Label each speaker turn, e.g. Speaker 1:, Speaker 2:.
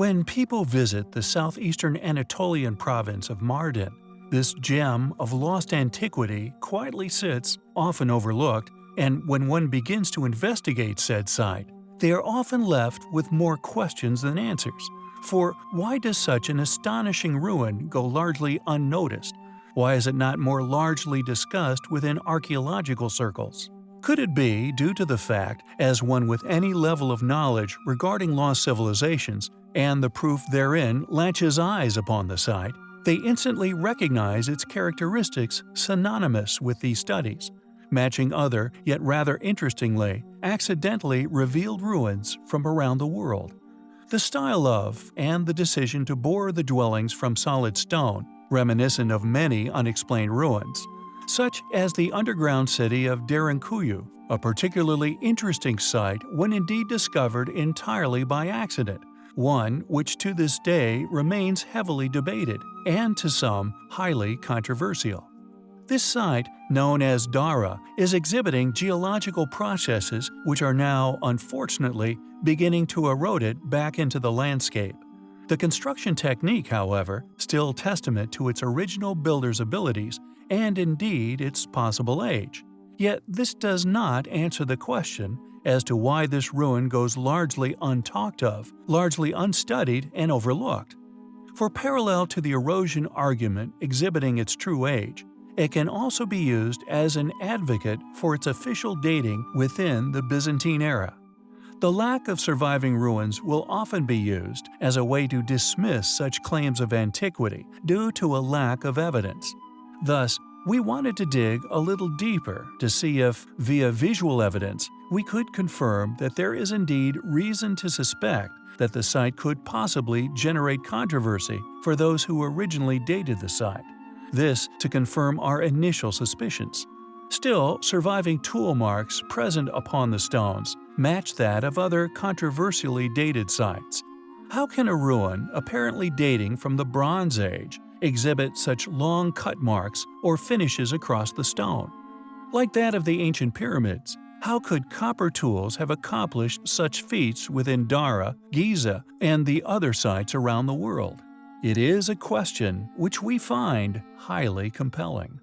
Speaker 1: When people visit the southeastern Anatolian province of Mardin, this gem of lost antiquity quietly sits, often overlooked, and when one begins to investigate said site, they are often left with more questions than answers. For why does such an astonishing ruin go largely unnoticed? Why is it not more largely discussed within archaeological circles? Could it be due to the fact, as one with any level of knowledge regarding lost civilizations and the proof therein latches eyes upon the site, they instantly recognize its characteristics synonymous with these studies, matching other, yet rather interestingly, accidentally revealed ruins from around the world. The style of, and the decision to bore the dwellings from solid stone, reminiscent of many unexplained ruins, such as the underground city of Derinkuyu, a particularly interesting site when indeed discovered entirely by accident, one which to this day remains heavily debated and to some highly controversial. This site, known as Dara, is exhibiting geological processes which are now, unfortunately, beginning to erode it back into the landscape. The construction technique, however, still testament to its original builder's abilities and indeed its possible age. Yet this does not answer the question as to why this ruin goes largely untalked of, largely unstudied and overlooked. For parallel to the erosion argument exhibiting its true age, it can also be used as an advocate for its official dating within the Byzantine era. The lack of surviving ruins will often be used as a way to dismiss such claims of antiquity due to a lack of evidence. Thus, we wanted to dig a little deeper to see if, via visual evidence, we could confirm that there is indeed reason to suspect that the site could possibly generate controversy for those who originally dated the site. This to confirm our initial suspicions. Still, surviving tool marks present upon the stones match that of other controversially dated sites. How can a ruin apparently dating from the Bronze Age exhibit such long cut marks or finishes across the stone. Like that of the ancient pyramids, how could copper tools have accomplished such feats within Dara, Giza, and the other sites around the world? It is a question which we find highly compelling.